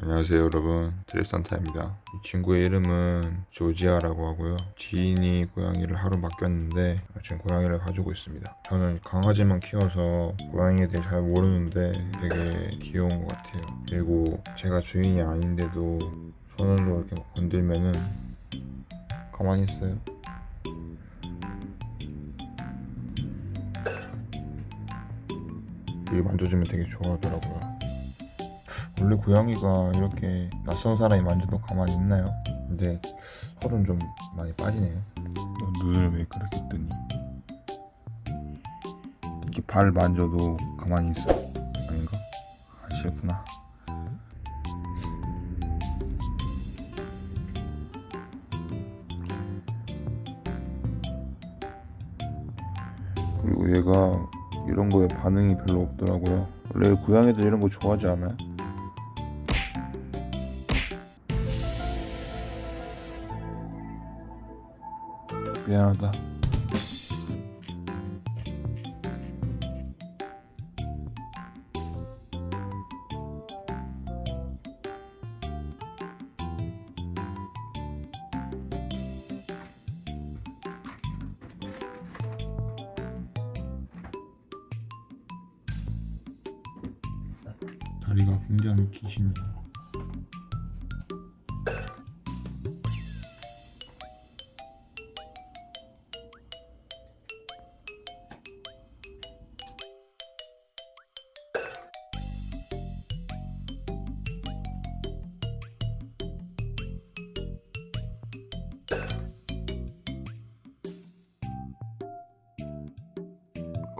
안녕하세요 여러분. 드레산타입니다. 이 친구의 이름은 조지아라고 하고요. 지인이 고양이를 하루 맡겼는데 지금 고양이를 가지고 있습니다. 저는 강아지만 키워서 고양이에 대해 잘 모르는데 되게 귀여운 것 같아요. 그리고 제가 주인이 아닌데도 손으로 이렇게 막 건들면은 가만히 있어요. 이게 만져주면 되게 좋아하더라고요 원래 고양이가 이렇게 낯선 사람이 만져도 가만히 있나요? 근데 털은 좀 많이 빠지네요. 너 눈을 왜 그렇게 뜨니? 이렇게 발 만져도 가만히 있어. 아닌가? 아, 싫구나. 그리고 얘가 이런 거에 반응이 별로 없더라고요. 원래 고양이들 이런 거 좋아하지 않아요? 미안하다. 다리가 굉장히 기시네요.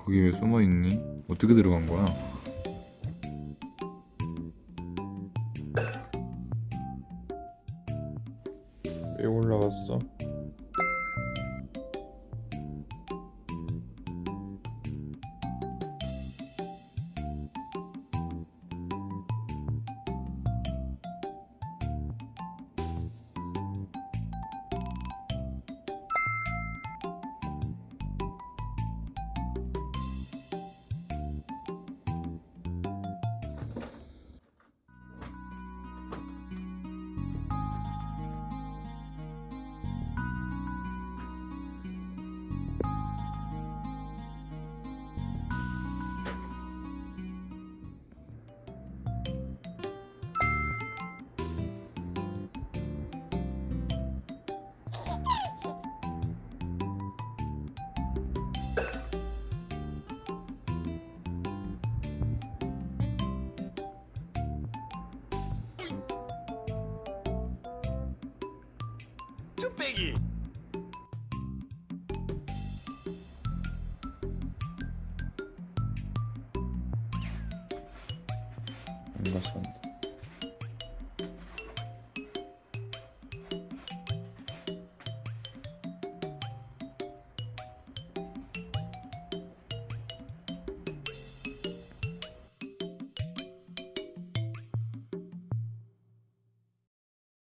거기 왜 숨어 있니? 어떻게 들어간 거야? 왜 올라왔어? 뚝배기 안 갔었는데.